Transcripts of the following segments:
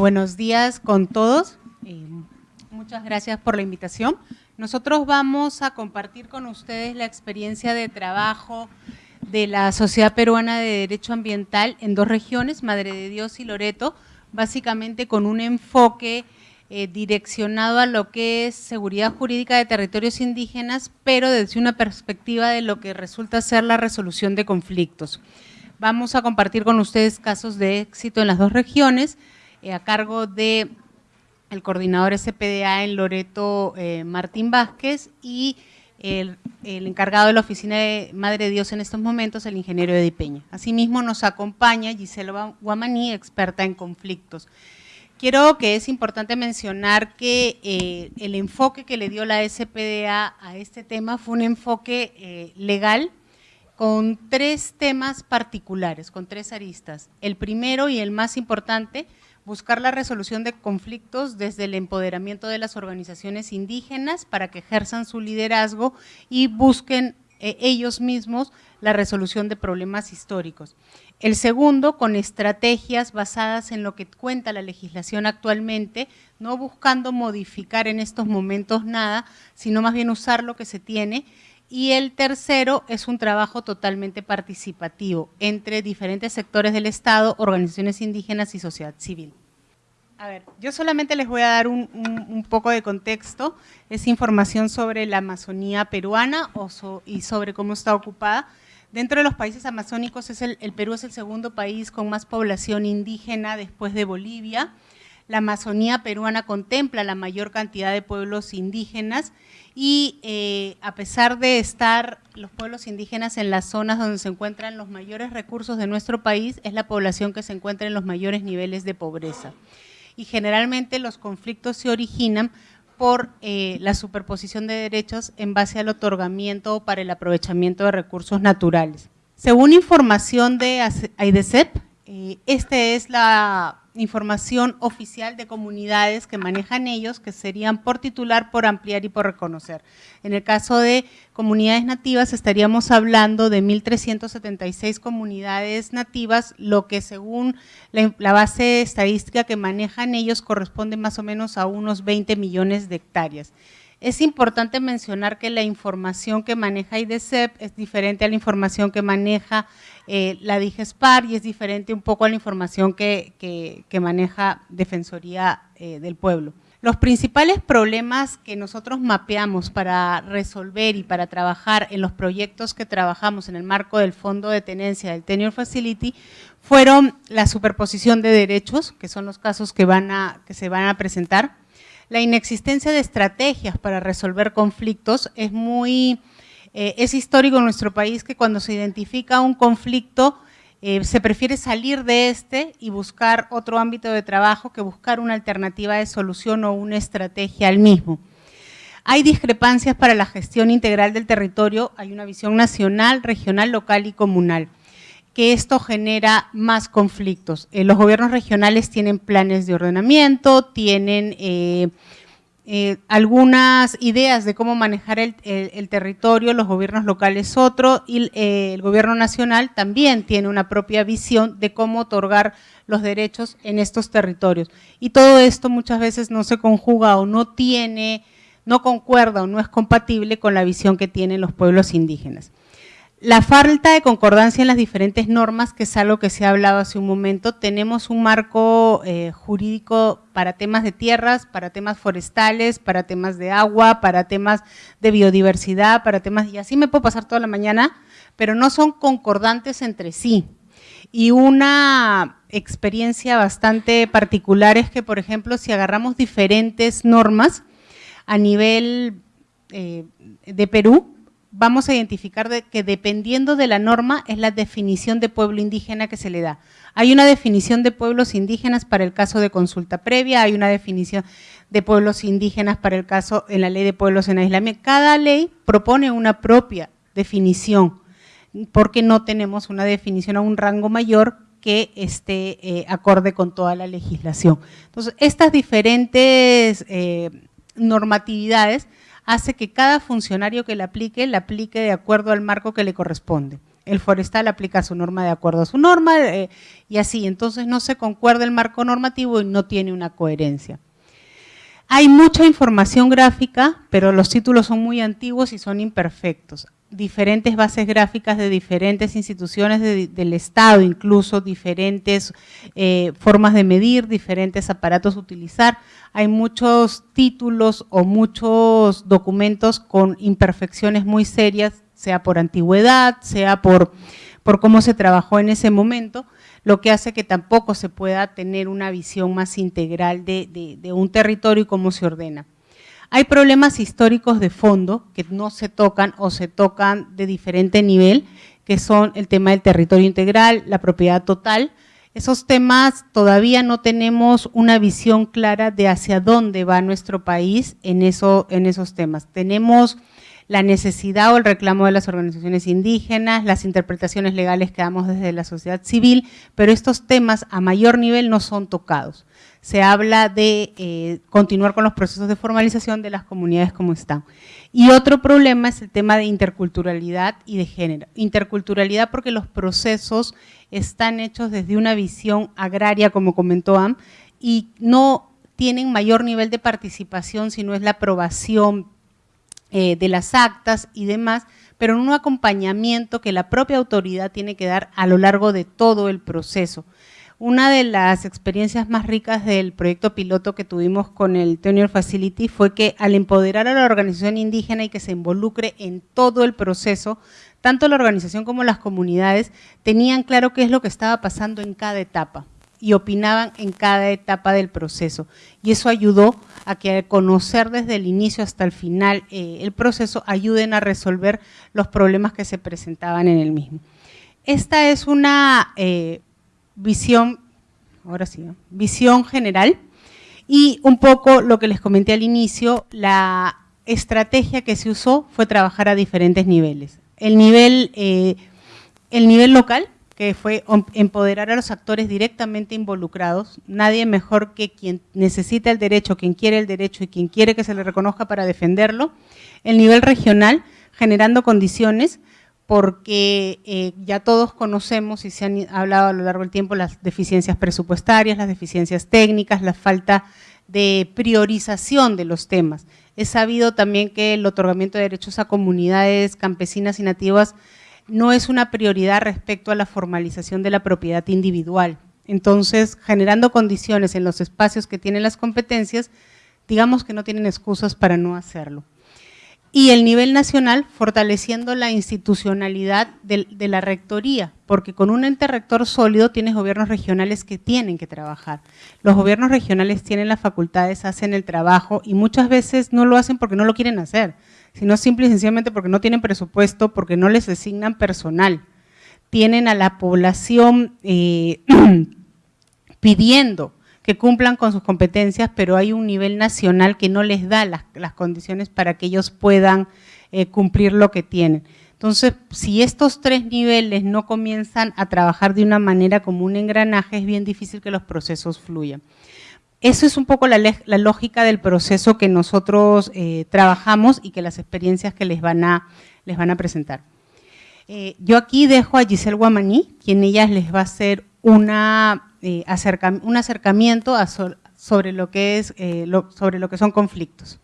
Bueno, buenos días con todos. Eh, muchas gracias por la invitación. Nosotros vamos a compartir con ustedes la experiencia de trabajo de la Sociedad Peruana de Derecho Ambiental en dos regiones, Madre de Dios y Loreto, básicamente con un enfoque eh, direccionado a lo que es seguridad jurídica de territorios indígenas, pero desde una perspectiva de lo que resulta ser la resolución de conflictos. Vamos a compartir con ustedes casos de éxito en las dos regiones, eh, a cargo de el coordinador SPDA en Loreto, eh, Martín Vázquez, y el, encargado de la oficina de Madre de Dios en estos momentos, el ingeniero Edi Peña. Asimismo nos acompaña Gisela Guamaní, experta en conflictos. Quiero que es importante mencionar que eh, el enfoque que le dio la SPDA a este tema fue un enfoque legal con tres temas particulares, con tres aristas. El primero y el más importante buscar la resolución de conflictos desde el empoderamiento de las organizaciones indígenas para que ejerzan su liderazgo y busquen eh, ellos mismos la resolución de problemas históricos. El segundo, con estrategias basadas en lo que cuenta la legislación actualmente, no buscando modificar en estos momentos nada, sino más bien usar lo que se tiene y el tercero es un trabajo totalmente participativo entre diferentes sectores del Estado, organizaciones indígenas y sociedad civil. A ver, yo solamente les voy a dar un, poco de contexto, es información sobre la Amazonía peruana y sobre cómo está ocupada. Dentro de los países amazónicos, el, el Perú es el segundo país con más población indígena después de Bolivia, la Amazonía peruana contempla la mayor cantidad de pueblos indígenas y eh, a pesar de estar los pueblos indígenas en las zonas donde se encuentran los mayores recursos de nuestro país, es la población que se encuentra en los mayores niveles de pobreza. Y generalmente los conflictos se originan por eh, la superposición de derechos en base al otorgamiento o para el aprovechamiento de recursos naturales. Según información de AIDESEP, eh, esta es la información oficial de comunidades que manejan ellos, que serían por titular, por ampliar y por reconocer. En el caso de comunidades nativas estaríamos hablando de 1.376 comunidades nativas, lo que según la, base estadística que manejan ellos corresponde más o menos a unos 20 millones de hectáreas. Es importante mencionar que la información que maneja IDECEP es diferente a la información que maneja eh, la DIGESPAR y es diferente un poco a la información que, maneja Defensoría eh, del Pueblo. Los principales problemas que nosotros mapeamos para resolver y para trabajar en los proyectos que trabajamos en el marco del Fondo de Tenencia del Tenure Facility fueron la superposición de derechos, que son los casos que, van a, que se van a presentar, la inexistencia de estrategias para resolver conflictos es muy, eh, es histórico en nuestro país que cuando se identifica un conflicto eh, se prefiere salir de este y buscar otro ámbito de trabajo que buscar una alternativa de solución o una estrategia al mismo. Hay discrepancias para la gestión integral del territorio, hay una visión nacional, regional, local y comunal que esto genera más conflictos. Eh, los gobiernos regionales tienen planes de ordenamiento, tienen eh, eh, algunas ideas de cómo manejar el, territorio, los gobiernos locales otro, y el gobierno nacional también tiene una propia visión de cómo otorgar los derechos en estos territorios. Y todo esto muchas veces no se conjuga o no tiene, no concuerda o no es compatible con la visión que tienen los pueblos indígenas. La falta de concordancia en las diferentes normas, que es algo que se ha hablado hace un momento, tenemos un marco eh, jurídico para temas de tierras, para temas forestales, para temas de agua, para temas de biodiversidad, para temas, y así me puedo pasar toda la mañana, pero no son concordantes entre sí. Y una experiencia bastante particular es que, por ejemplo, si agarramos diferentes normas a nivel eh, de Perú, vamos a identificar que dependiendo de la norma es la definición de pueblo indígena que se le da. Hay una definición de pueblos indígenas para el caso de consulta previa, hay una definición de pueblos indígenas para el caso en la ley de pueblos en aislamiento. Cada ley propone una propia definición, porque no tenemos una definición a un rango mayor que esté eh, acorde con toda la legislación. Entonces, estas diferentes eh, normatividades hace que cada funcionario que la aplique, la aplique de acuerdo al marco que le corresponde. el forestal aplica su norma de acuerdo a su norma eh, y así, entonces no se concuerda el marco normativo y no tiene una coherencia. Hay mucha información gráfica, pero los títulos son muy antiguos y son imperfectos. Diferentes bases gráficas de diferentes instituciones del Estado, incluso diferentes eh, formas de medir, diferentes aparatos utilizar. Hay muchos títulos o muchos documentos con imperfecciones muy serias, sea por antigüedad, sea por, por cómo se trabajó en ese momento, lo que hace que tampoco se pueda tener una visión más integral de, un territorio y cómo se ordena. Hay problemas históricos de fondo que no se tocan o se tocan de diferente nivel, que son el tema del territorio integral, la propiedad total. Esos temas todavía no tenemos una visión clara de hacia dónde va nuestro país en, eso, en esos temas. Tenemos la necesidad o el reclamo de las organizaciones indígenas, las interpretaciones legales que damos desde la sociedad civil, pero estos temas a mayor nivel no son tocados. Se habla de eh, continuar con los procesos de formalización de las comunidades como están. Y otro problema es el tema de interculturalidad y de género. Interculturalidad porque los procesos están hechos desde una visión agraria, como comentó Am, y no tienen mayor nivel de participación si no es la aprobación eh, de las actas y demás, pero en un acompañamiento que la propia autoridad tiene que dar a lo largo de todo el proceso. Una de las experiencias más ricas del proyecto piloto que tuvimos con el Tenure Facility fue que al empoderar a la organización indígena y que se involucre en todo el proceso, tanto la organización como las comunidades tenían claro qué es lo que estaba pasando en cada etapa y opinaban en cada etapa del proceso. Y eso ayudó a que al conocer desde el inicio hasta el final eh, el proceso, ayuden a resolver los problemas que se presentaban en el mismo. Esta es una eh, visión, ahora sí, visión general. Y un poco lo que les comenté al inicio, la estrategia que se usó fue trabajar a diferentes niveles. El nivel, eh, el nivel local, que fue empoderar a los actores directamente involucrados, nadie mejor que quien necesita el derecho, quien quiere el derecho y quien quiere que se le reconozca para defenderlo, el nivel regional, generando condiciones, porque eh, ya todos conocemos y se han hablado a lo largo del tiempo las deficiencias presupuestarias, las deficiencias técnicas, la falta de priorización de los temas. Es sabido también que el otorgamiento de derechos a comunidades campesinas y nativas no es una prioridad respecto a la formalización de la propiedad individual. Entonces, generando condiciones en los espacios que tienen las competencias, digamos que no tienen excusas para no hacerlo. Y el nivel nacional, fortaleciendo la institucionalidad de, la rectoría, porque con un ente rector sólido tienes gobiernos regionales que tienen que trabajar. Los gobiernos regionales tienen las facultades, hacen el trabajo y muchas veces no lo hacen porque no lo quieren hacer, sino simple y sencillamente porque no tienen presupuesto, porque no les asignan personal. Tienen a la población eh, pidiendo que cumplan con sus competencias, pero hay un nivel nacional que no les da las, condiciones para que ellos puedan eh, cumplir lo que tienen. Entonces, si estos tres niveles no comienzan a trabajar de una manera como un engranaje, es bien difícil que los procesos fluyan. Eso es un poco la, lógica del proceso que nosotros eh, trabajamos y que las experiencias que les van a, les van a presentar. Eh, yo aquí dejo a Giselle Guamaní, quien ella les va a hacer una, eh, un acercamiento sobre, lo que es, sobre lo que son conflictos.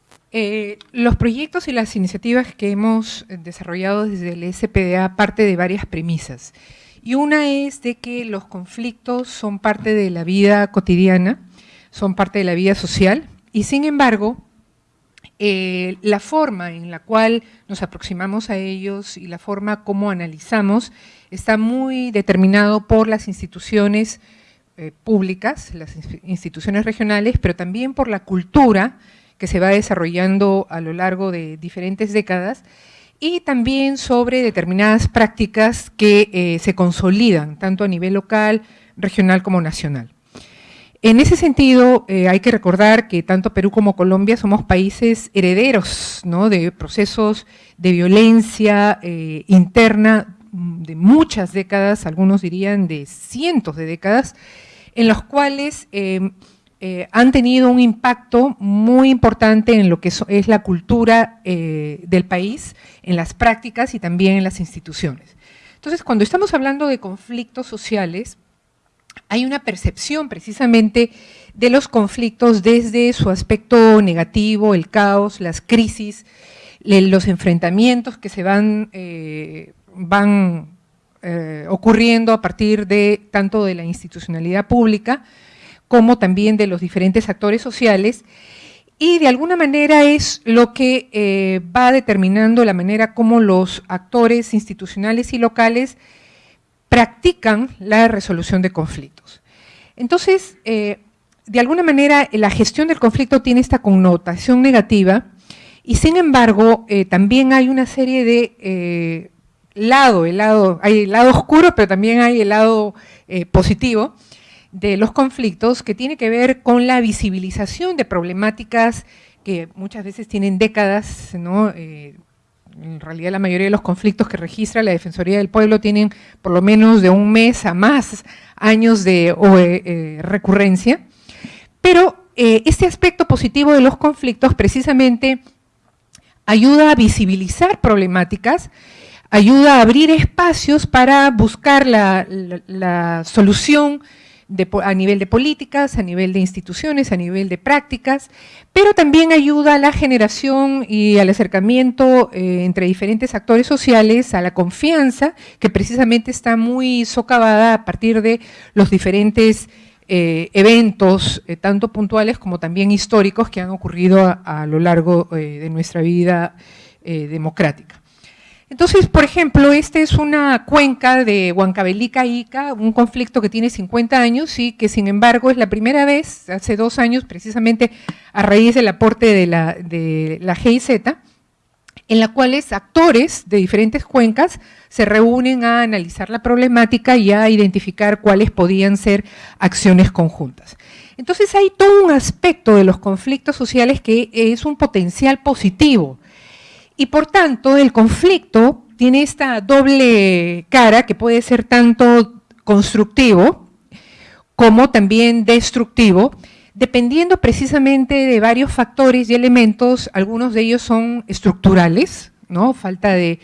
los proyectos y las iniciativas que hemos desarrollado desde el SPDA parte de varias premisas. Y una es de que los conflictos son parte de la vida cotidiana, son parte de la vida social y sin embargo, eh, la forma en la cual nos aproximamos a ellos y la forma como analizamos está muy determinado por las instituciones eh, públicas, las instituciones regionales, pero también por la cultura que se va desarrollando a lo largo de diferentes décadas y también sobre determinadas prácticas que eh, se consolidan tanto a nivel local, regional como nacional. En ese sentido, eh, hay que recordar que tanto Perú como Colombia somos países herederos de procesos de violencia interna de muchas décadas, algunos dirían de cientos de décadas, en los cuales eh, han tenido un impacto muy importante en lo que es la cultura del país, en las prácticas y también en las instituciones. Entonces, cuando estamos hablando de conflictos sociales, hay una percepción precisamente de los conflictos desde su aspecto negativo, el caos, las crisis, los enfrentamientos que se van, eh, van eh, ocurriendo a partir de tanto de la institucionalidad pública como también de los diferentes actores sociales y de alguna manera es lo que eh, va determinando la manera como los actores institucionales y locales practican la resolución de conflictos. Entonces, eh, de alguna manera, la gestión del conflicto tiene esta connotación negativa y sin embargo, también hay una serie de lado, el lado, hay el lado oscuro, pero también hay el lado positivo, de los conflictos que tiene que ver con la visibilización de problemáticas que muchas veces tienen décadas, ¿no? Eh, en realidad la mayoría de los conflictos que registra la Defensoría del Pueblo tienen por lo menos de un mes a más años de eh, eh, recurrencia, pero este aspecto positivo de los conflictos precisamente ayuda a visibilizar problemáticas, ayuda a abrir espacios para buscar la, solución a nivel de políticas, a nivel de instituciones, a nivel de prácticas, pero también ayuda a la generación y al acercamiento eh, entre diferentes actores sociales, a la confianza, que precisamente está muy socavada a partir de los diferentes eh, eventos, eh, tanto puntuales como también históricos, que han ocurrido a, lo largo de nuestra vida democrática. Entonces, por ejemplo, esta es una cuenca de Huancavelica Ica, un conflicto que tiene 50 años y que sin embargo es la primera vez, hace dos años, precisamente a raíz del aporte de la, de la GIZ, en la cual actores de diferentes cuencas se reúnen a analizar la problemática y a identificar cuáles podían ser acciones conjuntas. Entonces hay todo un aspecto de los conflictos sociales que es un potencial positivo, y por tanto, el conflicto tiene esta doble cara que puede ser tanto constructivo como también destructivo, dependiendo precisamente de varios factores y elementos, algunos de ellos son estructurales, ¿no? falta de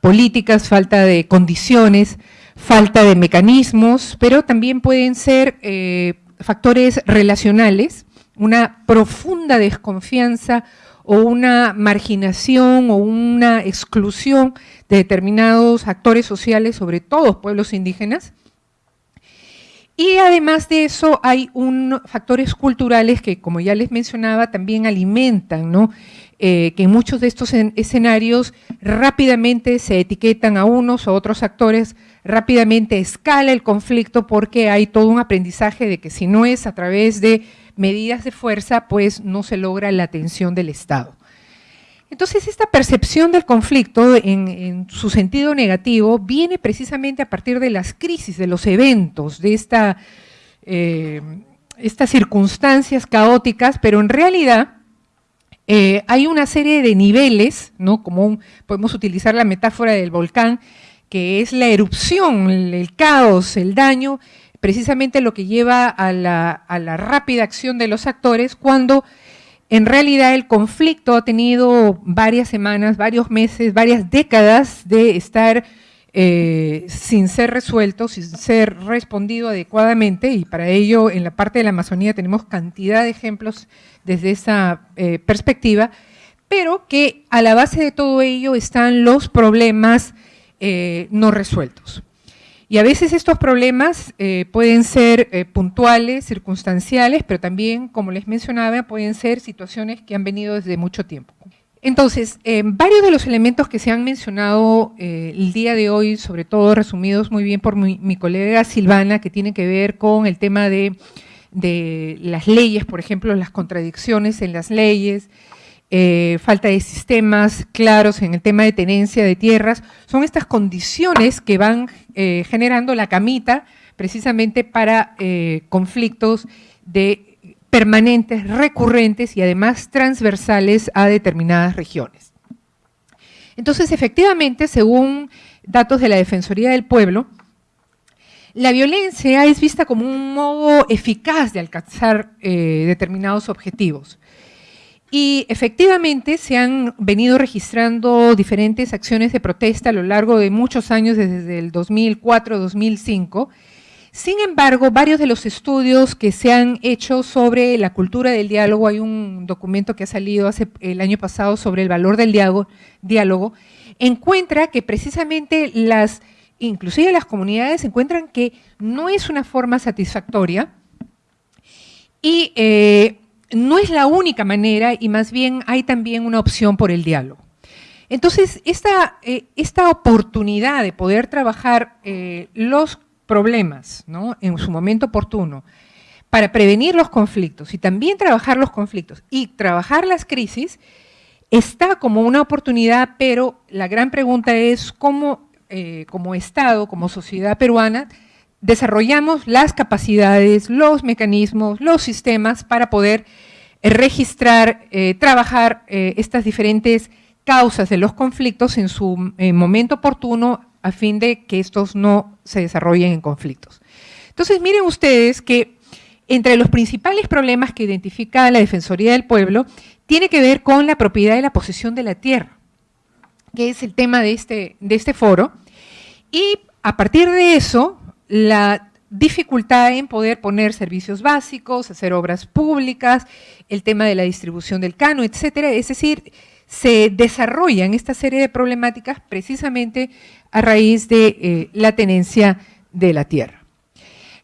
políticas, falta de condiciones, falta de mecanismos, pero también pueden ser eh, factores relacionales, una profunda desconfianza o una marginación o una exclusión de determinados actores sociales, sobre todo pueblos indígenas. Y además de eso hay un, factores culturales que, como ya les mencionaba, también alimentan, ¿no? Eh, que en muchos de estos escenarios rápidamente se etiquetan a unos o otros actores, rápidamente escala el conflicto porque hay todo un aprendizaje de que si no es a través de medidas de fuerza, pues no se logra la atención del Estado. Entonces, esta percepción del conflicto en, su sentido negativo viene precisamente a partir de las crisis, de los eventos, de esta, eh, estas circunstancias caóticas, pero en realidad eh, hay una serie de niveles, ¿no? como podemos utilizar la metáfora del volcán, que es la erupción, el caos, el daño, precisamente lo que lleva a la, rápida acción de los actores cuando en realidad el conflicto ha tenido varias semanas, varios meses, varias décadas de estar eh, sin ser resuelto, sin ser respondido adecuadamente y para ello en la parte de la Amazonía tenemos cantidad de ejemplos desde esa eh, perspectiva, pero que a la base de todo ello están los problemas eh, no resueltos. Y a veces estos problemas eh, pueden ser eh, puntuales, circunstanciales, pero también, como les mencionaba, pueden ser situaciones que han venido desde mucho tiempo. Entonces, varios de los elementos que se han mencionado eh, el día de hoy, sobre todo resumidos muy bien por mi, colega Silvana, que tiene que ver con el tema de, de las leyes, por ejemplo, las contradicciones en las leyes, eh, falta de sistemas claros en el tema de tenencia de tierras, son estas condiciones que van eh, generando la camita precisamente para eh, conflictos de permanentes, recurrentes y además transversales a determinadas regiones. Entonces, efectivamente, según datos de la Defensoría del Pueblo, la violencia es vista como un modo eficaz de alcanzar determinados objetivos. Y efectivamente se han venido registrando diferentes acciones de protesta a lo largo de muchos años, desde el 2004-2005. Sin embargo, varios de los estudios que se han hecho sobre la cultura del diálogo, hay un documento que ha salido hace, el año pasado sobre el valor del diálogo, encuentra que precisamente las, inclusive las comunidades encuentran que no es una forma satisfactoria y eh, no es la única manera y más bien hay también una opción por el diálogo. Entonces, esta, eh, esta oportunidad de poder trabajar eh, los problemas ¿no? en su momento oportuno para prevenir los conflictos y también trabajar los conflictos y trabajar las crisis, está como una oportunidad, pero la gran pregunta es cómo, eh, como Estado, como sociedad peruana, desarrollamos las capacidades, los mecanismos, los sistemas para poder eh, registrar, eh, trabajar eh, estas diferentes causas de los conflictos en su momento oportuno a fin de que estos no se desarrollen en conflictos. Entonces, miren ustedes que entre los principales problemas que identifica la Defensoría del Pueblo tiene que ver con la propiedad y la posesión de la tierra, que es el tema de este, de este foro. Y a partir de eso, la dificultad en poder poner servicios básicos, hacer obras públicas, el tema de la distribución del cano, etcétera. Es decir, se desarrollan esta serie de problemáticas precisamente a raíz de eh, la tenencia de la tierra.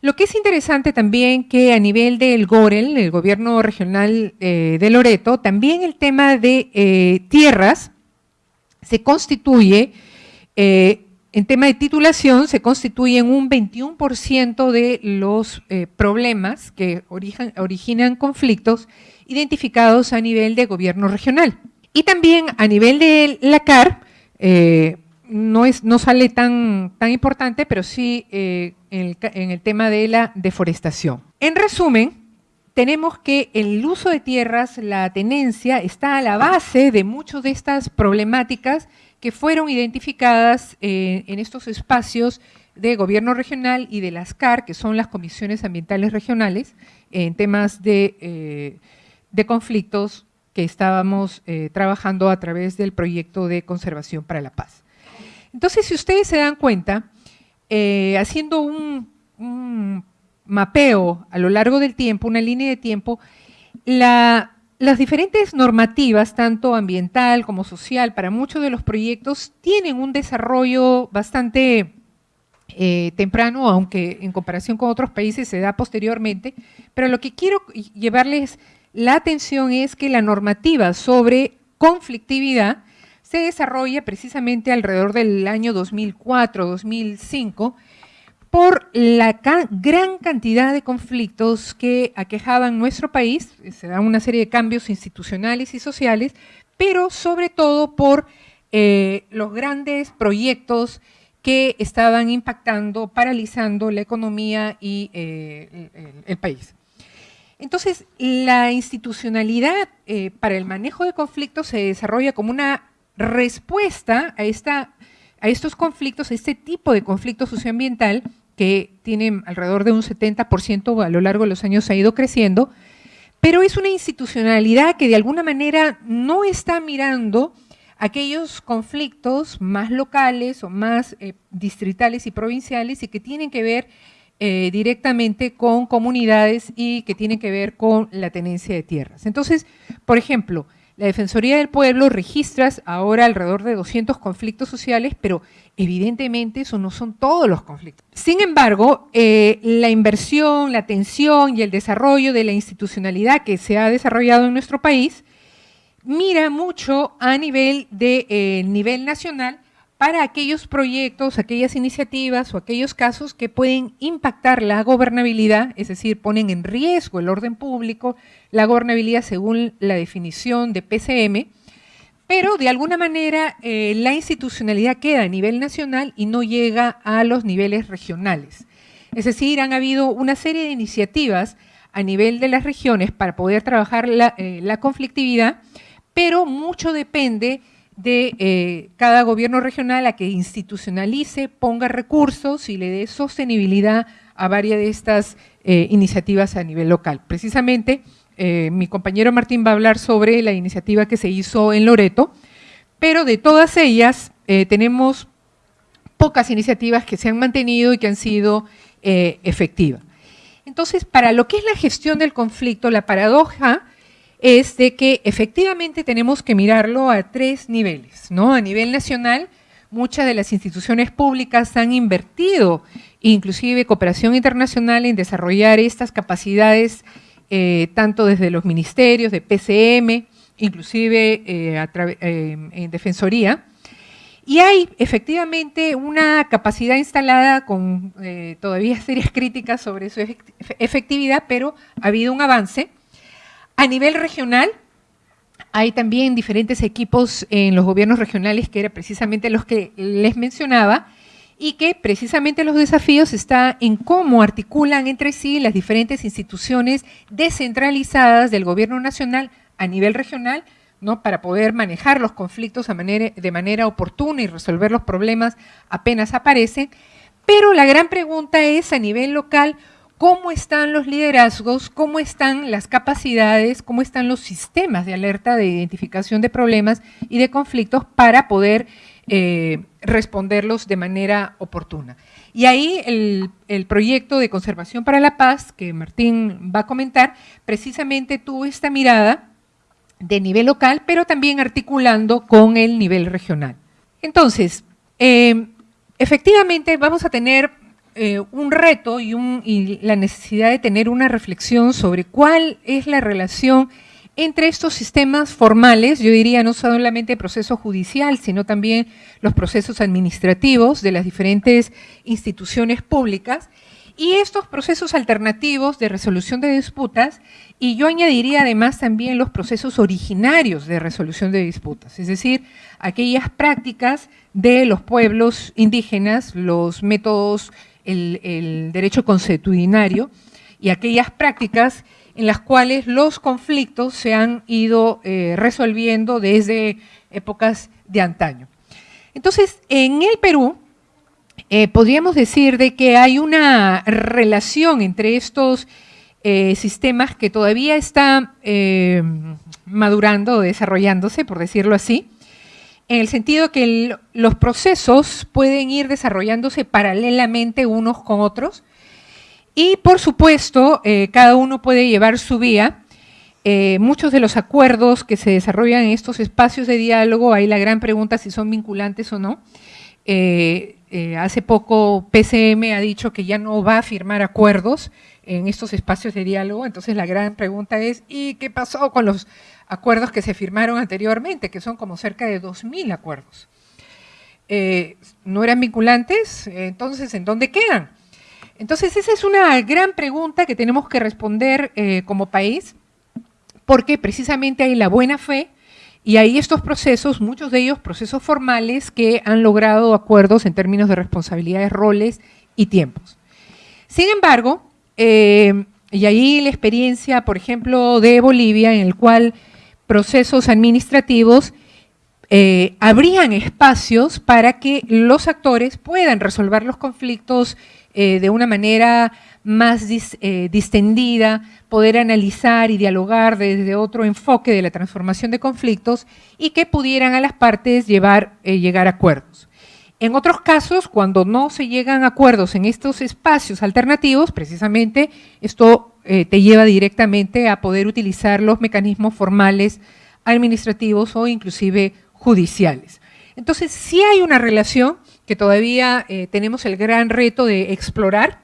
Lo que es interesante también que a nivel del GOREL, el gobierno regional eh, de Loreto, también el tema de eh, tierras se constituye en tema de titulación se constituyen un 21% de los eh, problemas que originan conflictos identificados a nivel de gobierno regional. Y también a nivel de la CAR, eh, no, es, no sale tan, tan importante, pero sí eh, en, en el tema de la deforestación. En resumen, tenemos que el uso de tierras, la tenencia, está a la base de muchas de estas problemáticas que fueron identificadas eh, en estos espacios de gobierno regional y de las CAR, que son las comisiones ambientales regionales, en temas de, eh, conflictos que estábamos eh, trabajando a través del proyecto de conservación para la paz. Entonces, si ustedes se dan cuenta, haciendo un mapeo a lo largo del tiempo, una línea de tiempo, la las diferentes normativas, tanto ambiental como social, para muchos de los proyectos tienen un desarrollo bastante eh, temprano, aunque en comparación con otros países se da posteriormente, pero lo que quiero llevarles la atención es que la normativa sobre conflictividad se desarrolla precisamente alrededor del año 2004-2005, por la gran cantidad de conflictos que aquejaban nuestro país, se dan una serie de cambios institucionales y sociales, pero sobre todo por eh, los grandes proyectos que estaban impactando, paralizando la economía y eh, el, país. Entonces, la institucionalidad eh, para el manejo de conflictos se desarrolla como una respuesta a esta a estos conflictos, a este tipo de conflicto socioambiental, que tiene alrededor de un 70% a lo largo de los años ha ido creciendo, pero es una institucionalidad que de alguna manera no está mirando aquellos conflictos más locales o más eh, distritales y provinciales y que tienen que ver eh, directamente con comunidades y que tienen que ver con la tenencia de tierras. Entonces, por ejemplo, la Defensoría del Pueblo registra ahora alrededor de 200 conflictos sociales, pero evidentemente eso no son todos los conflictos. Sin embargo, eh, la inversión, la atención y el desarrollo de la institucionalidad que se ha desarrollado en nuestro país mira mucho a nivel, de, eh, nivel nacional para aquellos proyectos, aquellas iniciativas o aquellos casos que pueden impactar la gobernabilidad, es decir, ponen en riesgo el orden público, la gobernabilidad según la definición de PCM, pero de alguna manera eh, la institucionalidad queda a nivel nacional y no llega a los niveles regionales. Es decir, han habido una serie de iniciativas a nivel de las regiones para poder trabajar la, eh, la conflictividad, pero mucho depende de eh, cada gobierno regional a que institucionalice, ponga recursos y le dé sostenibilidad a varias de estas eh, iniciativas a nivel local. Precisamente eh, mi compañero Martín va a hablar sobre la iniciativa que se hizo en Loreto, pero de todas ellas tenemos pocas iniciativas que se han mantenido y que han sido efectivas. Entonces, para lo que es la gestión del conflicto, la paradoja es de que efectivamente tenemos que mirarlo a tres niveles, ¿no? A nivel nacional, muchas de las instituciones públicas han invertido, inclusive cooperación internacional, en desarrollar estas capacidades, eh, tanto desde los ministerios, de PCM, inclusive eh, en Defensoría, y hay efectivamente una capacidad instalada con eh, todavía serias críticas sobre su efectividad, pero ha habido un avance. A nivel regional, hay también diferentes equipos en los gobiernos regionales que eran precisamente los que les mencionaba y que precisamente los desafíos están en cómo articulan entre sí las diferentes instituciones descentralizadas del gobierno nacional a nivel regional ¿no? para poder manejar los conflictos de manera, oportuna y resolver los problemas apenas aparecen. Pero la gran pregunta es a nivel local, ¿cómo están los liderazgos? ¿Cómo están las capacidades? ¿Cómo están los sistemas de alerta de identificación de problemas y de conflictos para poder eh, responderlos de manera oportuna? Y ahí el, proyecto de conservación para la paz, que Martín va a comentar, precisamente tuvo esta mirada de nivel local, pero también articulando con el nivel regional. Entonces, eh, efectivamente vamos a tener eh, un reto y, y, la necesidad de tener una reflexión sobre cuál es la relación entre estos sistemas formales, yo diría no solamente el proceso judicial, sino también los procesos administrativos de las diferentes instituciones públicas, y estos procesos alternativos de resolución de disputas, y yo añadiría además también los procesos originarios de resolución de disputas, es decir, aquellas prácticas de los pueblos indígenas, los métodos, el, derecho consuetudinario, y aquellas prácticas en las cuales los conflictos se han ido eh, resolviendo desde épocas de antaño. Entonces, en el Perú, eh, podríamos decir de que hay una relación entre estos eh, sistemas que todavía está madurando desarrollándose, por decirlo así, en el sentido que los procesos pueden ir desarrollándose paralelamente unos con otros. Y, por supuesto, cada uno puede llevar su vía. muchos de los acuerdos que se desarrollan en estos espacios de diálogo, hay la gran pregunta si son vinculantes o no, eh, hace poco PCM ha dicho que ya no va a firmar acuerdos en estos espacios de diálogo, entonces la gran pregunta es, ¿y qué pasó con los acuerdos que se firmaron anteriormente, que son como cerca de 2.000 acuerdos? Eh, ¿No eran vinculantes? Entonces, ¿en dónde quedan? Entonces, esa es una gran pregunta que tenemos que responder eh, como país, porque precisamente hay la buena fe y hay estos procesos, muchos de ellos procesos formales que han logrado acuerdos en términos de responsabilidades, roles y tiempos. Sin embargo, eh, y ahí la experiencia, por ejemplo, de Bolivia, en el cual procesos administrativos eh, abrían espacios para que los actores puedan resolver los conflictos eh, de una manera más distendida, poder analizar y dialogar desde otro enfoque de la transformación de conflictos y que pudieran a las partes llevar, eh, llegar a acuerdos. En otros casos, cuando no se llegan a acuerdos en estos espacios alternativos, precisamente esto eh, te lleva directamente a poder utilizar los mecanismos formales administrativos o inclusive judiciales. Entonces, sí hay una relación que todavía eh, tenemos el gran reto de explorar,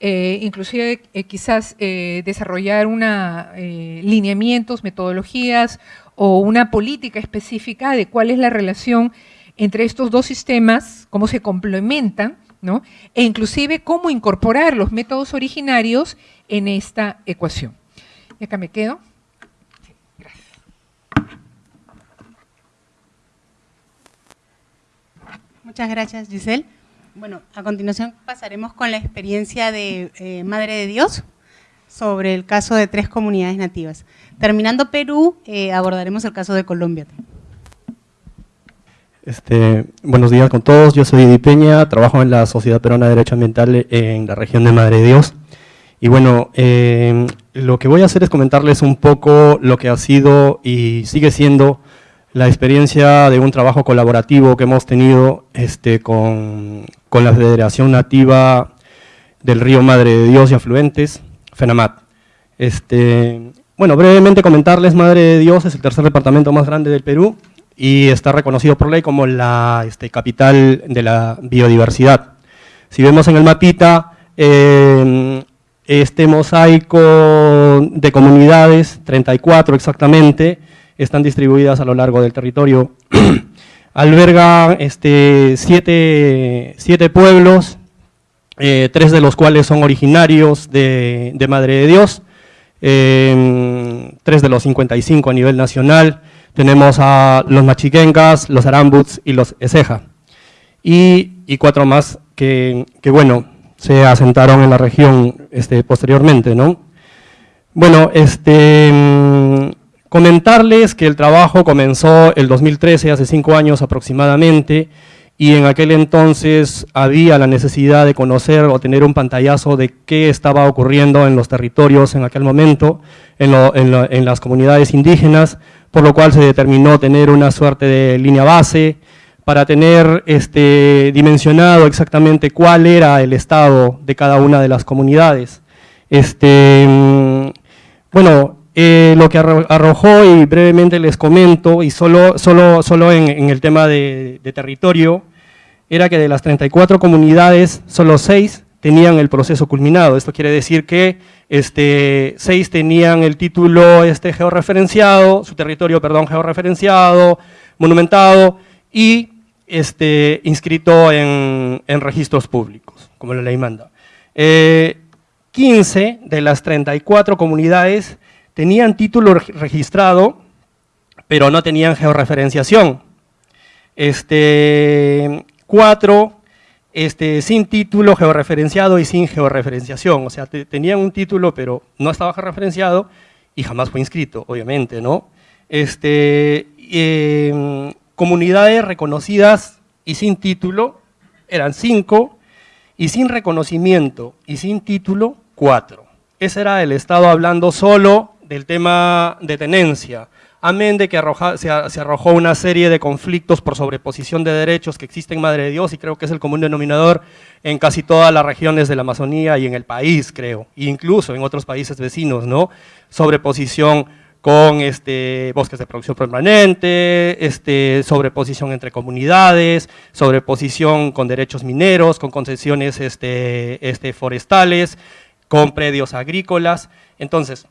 eh, inclusive eh, quizás desarrollar una, lineamientos, metodologías o una política específica de cuál es la relación entre estos dos sistemas, cómo se complementan, ¿no? e inclusive cómo incorporar los métodos originarios en esta ecuación. Y acá me quedo. Gracias. Muchas gracias, Giselle. Bueno, a continuación pasaremos con la experiencia de eh, Madre de Dios sobre el caso de tres comunidades nativas. Terminando Perú, eh, abordaremos el caso de Colombia. Este, buenos días con todos, yo soy Edi Peña, trabajo en la Sociedad Peruana de Derecho Ambiental en la región de Madre de Dios. Y bueno, eh, lo que voy a hacer es comentarles un poco lo que ha sido y sigue siendo la experiencia de un trabajo colaborativo que hemos tenido este, con, la Federación Nativa del Río Madre de Dios y Afluentes, FENAMAT. Este, bueno, brevemente comentarles, Madre de Dios es el tercer departamento más grande del Perú y está reconocido por ley como la este, capital de la biodiversidad. Si vemos en el mapita, eh, este mosaico de comunidades, 34 exactamente, están distribuidas a lo largo del territorio. Alberga este, siete, siete pueblos, eh, tres de los cuales son originarios de, de Madre de Dios, eh, tres de los 55 a nivel nacional, tenemos a los machiquencas, los arambuts y los eseja, y, y cuatro más que, que, bueno, se asentaron en la región este, posteriormente, ¿no? Bueno, este, mm, comentarles que el trabajo comenzó el 2013, hace cinco años aproximadamente, y en aquel entonces había la necesidad de conocer o tener un pantallazo de qué estaba ocurriendo en los territorios en aquel momento, en, lo, en, lo, en las comunidades indígenas, por lo cual se determinó tener una suerte de línea base para tener este, dimensionado exactamente cuál era el estado de cada una de las comunidades. Este, mm, bueno, eh, lo que arrojó y brevemente les comento, y solo, solo, solo en, el tema de, de, territorio, era que de las 34 comunidades, solo 6 tenían el proceso culminado. Esto quiere decir que este, 6 tenían el título este, georreferenciado, su territorio, perdón, georreferenciado, monumentado, y este, inscrito en, registros públicos, como la ley manda. Eh, 15 de las 34 comunidades tenían título registrado, pero no tenían georreferenciación. Este, cuatro este, sin título georreferenciado y sin georreferenciación, o sea, te, tenían un título pero no estaba georreferenciado y jamás fue inscrito, obviamente, ¿no? Este, eh, comunidades reconocidas y sin título eran cinco, y sin reconocimiento y sin título, cuatro. Ese era el Estado hablando solo del tema de tenencia, amén de que arroja, se, se, arrojó una serie de conflictos por sobreposición de derechos que existen en Madre de Dios y creo que es el común denominador en casi todas las regiones de la Amazonía y en el país, creo, e incluso en otros países vecinos, ¿no? Sobreposición con este, bosques de producción permanente, este, sobreposición entre comunidades, sobreposición con derechos mineros, con concesiones este, este, forestales, con predios agrícolas. Entonces,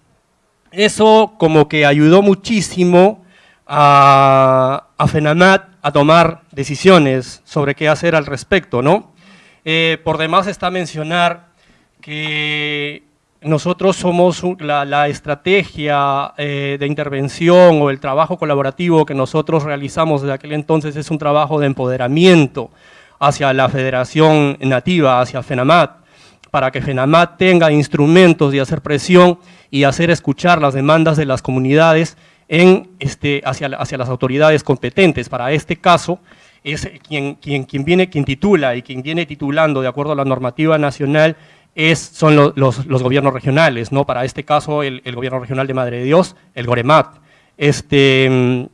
eso como que ayudó muchísimo a, FENAMAT a tomar decisiones sobre qué hacer al respecto, ¿no? Eh, por demás está mencionar que nosotros somos la, estrategia eh, de intervención o el trabajo colaborativo que nosotros realizamos desde aquel entonces es un trabajo de empoderamiento hacia la Federación Nativa, hacia FENAMAT, para que FENAMAT tenga instrumentos de hacer presión y hacer escuchar las demandas de las comunidades este, hacia, las autoridades competentes. Para este caso, es quien, viene, quien titula y quien viene titulando de acuerdo a la normativa nacional es, son lo, los, los, gobiernos regionales, ¿no? Para este caso, el, el, gobierno regional de Madre de Dios, el GOREMAT. Este,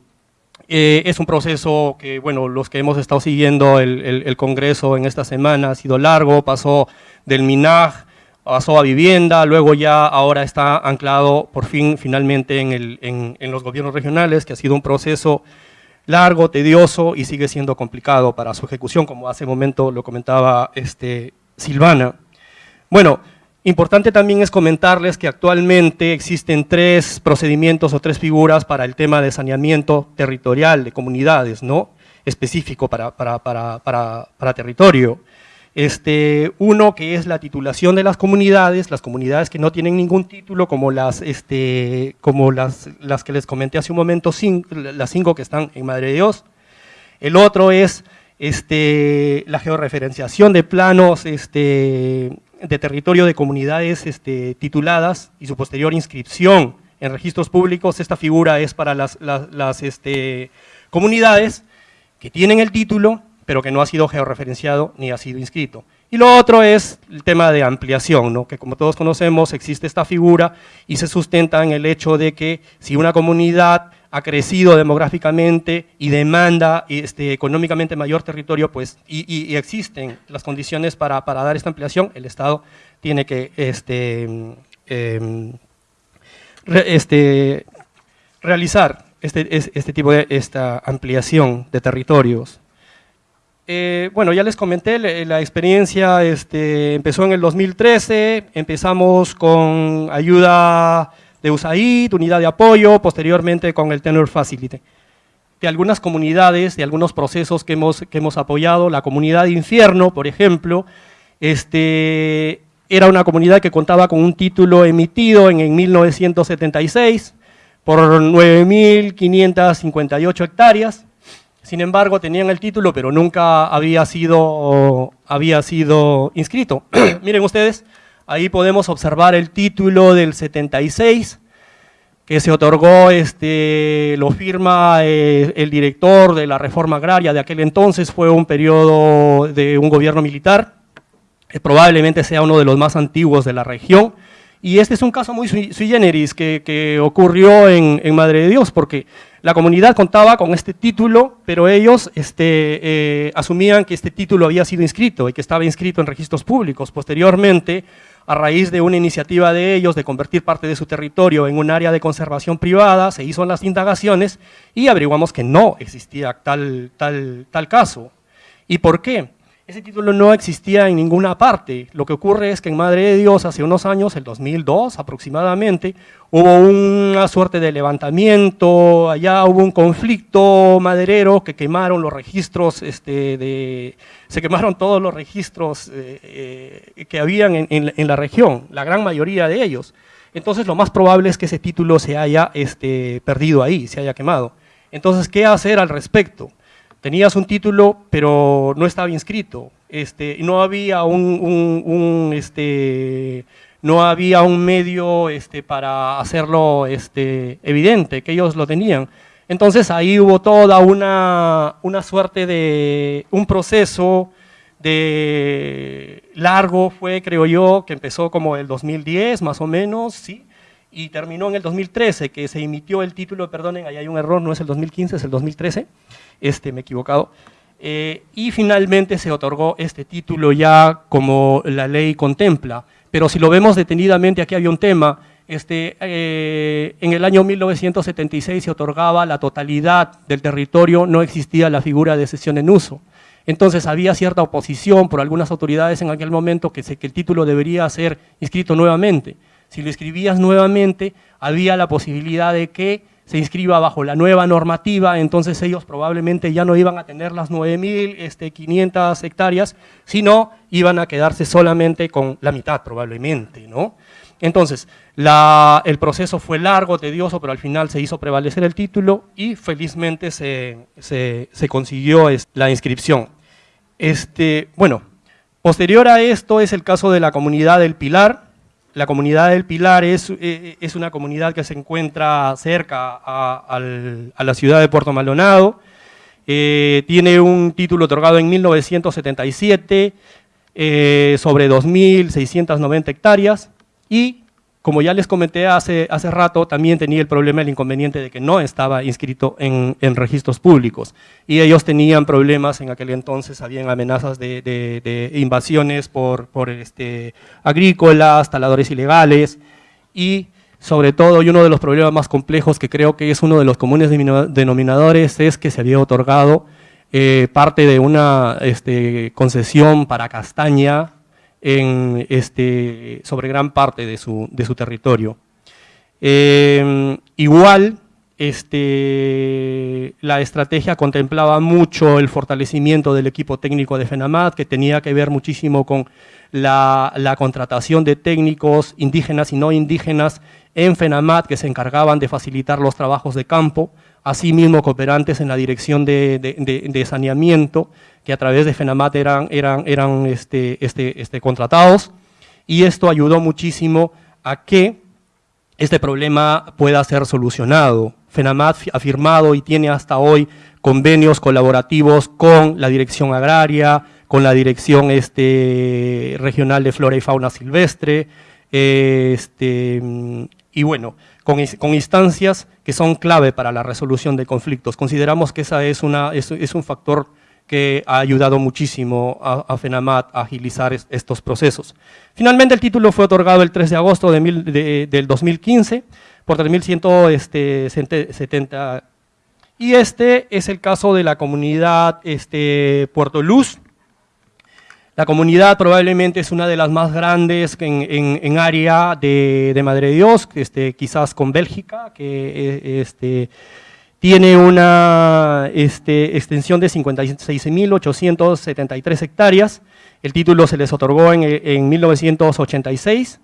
eh, es un proceso que, bueno, los que hemos estado siguiendo el, el, Congreso en esta semana ha sido largo, pasó del MINAG, pasó a vivienda, luego ya ahora está anclado por fin, finalmente, en, el, en, en los gobiernos regionales, que ha sido un proceso largo, tedioso y sigue siendo complicado para su ejecución, como hace un momento lo comentaba este, Silvana. Bueno, importante también es comentarles que actualmente existen tres procedimientos o tres figuras para el tema de saneamiento territorial de comunidades, ¿no? específico para, para, para, para territorio. Este, uno que es la titulación de las comunidades, las comunidades que no tienen ningún título, como las, este, como las, las que les comenté hace un momento, las cinco que están en Madre de Dios. El otro es este, la georreferenciación de planos este, de territorio de comunidades este, tituladas y su posterior inscripción en registros públicos, esta figura es para las, este, comunidades que tienen el título, pero que no ha sido georreferenciado ni ha sido inscrito. Y lo otro es el tema de ampliación, ¿no? que como todos conocemos existe esta figura y se sustenta en el hecho de que si una comunidad ha crecido demográficamente y demanda este, económicamente mayor territorio, pues, y, existen las condiciones para, dar esta ampliación, el Estado tiene que este, em, este, realizar este, este tipo de esta ampliación de territorios. Eh, bueno, ya les comenté, la experiencia este, empezó en el 2013, empezamos con ayuda de USAID, unidad de apoyo, posteriormente con el Tenor Facility. De algunas comunidades, de algunos procesos que hemos, que hemos apoyado, la comunidad de Infierno, por ejemplo, este, era una comunidad que contaba con un título emitido en, en 1976 por 9.558 hectáreas, sin embargo, tenían el título, pero nunca había sido, había sido inscrito. Miren ustedes, ahí podemos observar el título del 76, que se otorgó, este, lo firma eh, el director de la reforma agraria de aquel entonces, fue un periodo de un gobierno militar, que probablemente sea uno de los más antiguos de la región, y este es un caso muy sui, generis que, ocurrió en, Madre de Dios, porque la comunidad contaba con este título, pero ellos este, eh, asumían que este título había sido inscrito y que estaba inscrito en registros públicos. Posteriormente, a raíz de una iniciativa de ellos de convertir parte de su territorio en un área de conservación privada, se hizo las indagaciones y averiguamos que no existía tal, tal, tal caso. ¿Y por qué? Ese título no existía en ninguna parte. Lo que ocurre es que en Madre de Dios, hace unos años, el 2002 aproximadamente, hubo una suerte de levantamiento, allá hubo un conflicto maderero que quemaron los registros, este, se quemaron todos los registros eh, eh, que habían en, la región, la gran mayoría de ellos. Entonces lo más probable es que ese título se haya este, perdido ahí, se haya quemado. Entonces, ¿qué hacer al respecto? Tenías un título, pero no estaba inscrito, este, no había un, este, no había un medio este, para hacerlo este, evidente, que ellos lo tenían. Entonces ahí hubo toda una, una suerte de, un proceso de largo fue, creo yo, que empezó como el 2010, más o menos, ¿sí? y terminó en el 2013, que se emitió el título, perdonen, ahí hay un error, no es el 2015, es el 2013, este, me he equivocado, eh, y finalmente se otorgó este título ya como la ley contempla. Pero si lo vemos detenidamente, aquí había un tema, este, eh, en el año 1976 se otorgaba la totalidad del territorio, no existía la figura de cesión en uso. Entonces había cierta oposición por algunas autoridades en aquel momento que, que el título debería ser inscrito nuevamente. Si lo escribías nuevamente, había la posibilidad de que se inscriba bajo la nueva normativa, entonces ellos probablemente ya no iban a tener las 9.500 este, hectáreas, sino iban a quedarse solamente con la mitad probablemente, ¿no? Entonces, el proceso fue largo, tedioso, pero al final se hizo prevalecer el título y felizmente se, consiguió la inscripción. Este, bueno, posterior a esto es el caso de la comunidad del Pilar, la comunidad del Pilar es, eh, es una comunidad que se encuentra cerca a, la ciudad de Puerto Maldonado. Eh, tiene un título otorgado en 1977 eh, sobre 2.690 hectáreas y como ya les comenté hace, hace rato, también tenía el problema, el inconveniente de que no estaba inscrito en, registros públicos. Y ellos tenían problemas en aquel entonces, habían amenazas de, invasiones por, por este, agrícolas, taladores ilegales y sobre todo, y uno de los problemas más complejos que creo que es uno de los comunes denominadores es que se había otorgado eh, parte de una este, concesión para castaña en, este, sobre gran parte de su, territorio. Em, igual, este, la estrategia contemplaba mucho el fortalecimiento del equipo técnico de FENAMAT, que tenía que ver muchísimo con la, la, contratación de técnicos indígenas y no indígenas en FENAMAT que se encargaban de facilitar los trabajos de campo, asimismo cooperantes en la dirección de, saneamiento, que a través de FENAMAT eran, este, este, este, contratados, y esto ayudó muchísimo a que este problema pueda ser solucionado. FENAMAT ha firmado y tiene hasta hoy convenios colaborativos con la Dirección Agraria, con la Dirección Regional de Flora y Fauna Silvestre, y bueno, con, instancias que son clave para la resolución de conflictos. Consideramos que esa es, una, un factor que ha ayudado muchísimo a, FENAMAT a agilizar estos procesos. Finalmente el título fue otorgado el 3 de agosto de del 2015 por 3.170 este, y este es el caso de la comunidad este, Puerto Luz, la comunidad probablemente es una de las más grandes en, área de, Madre de Dios, este, quizás con Bélgica, que eh, este, tiene una este, extensión de 56.873 hectáreas. El título se les otorgó en, 1986,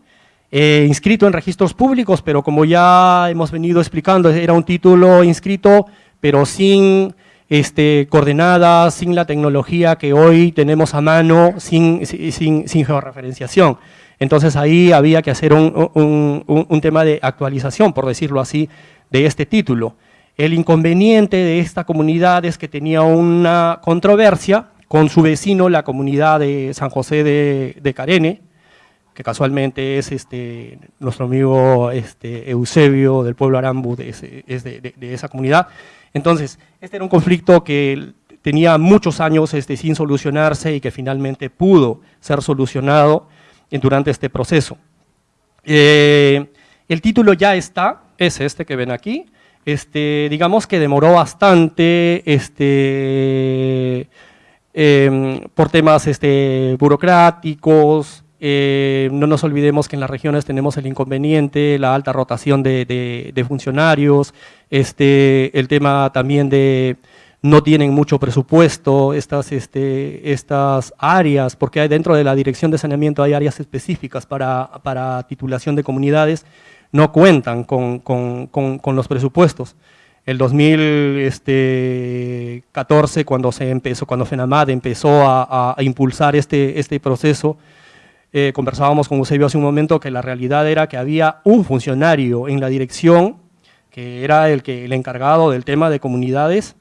eh, inscrito en registros públicos, pero como ya hemos venido explicando, era un título inscrito, pero sin este, coordenadas, sin la tecnología que hoy tenemos a mano, sin, sin, georreferenciación. Entonces ahí había que hacer un, tema de actualización, por decirlo así, de este título. El inconveniente de esta comunidad es que tenía una controversia con su vecino, la comunidad de San José de, Carene, casualmente es este, nuestro amigo este, Eusebio del pueblo Arambu, es de, de esa comunidad, entonces, este era un conflicto que tenía muchos años este, sin solucionarse y que finalmente pudo ser solucionado durante este proceso. Eh, el título ya está, es este que ven aquí, este, digamos que demoró bastante este, em, por temas este, burocráticos, eh, no nos olvidemos que en las regiones tenemos el inconveniente, la alta rotación de, funcionarios, este, el tema también de no tienen mucho presupuesto estas, este, estas áreas, porque dentro de la dirección de saneamiento hay áreas específicas para, para titulación de comunidades, no cuentan con, con, con, los presupuestos. El 2014, cuando se empezó, cuando FENAMAD empezó a, a impulsar este, este proceso, eh, conversábamos con Eusebio hace un momento que la realidad era que había un funcionario en la dirección que era el, que, el encargado del tema de comunidades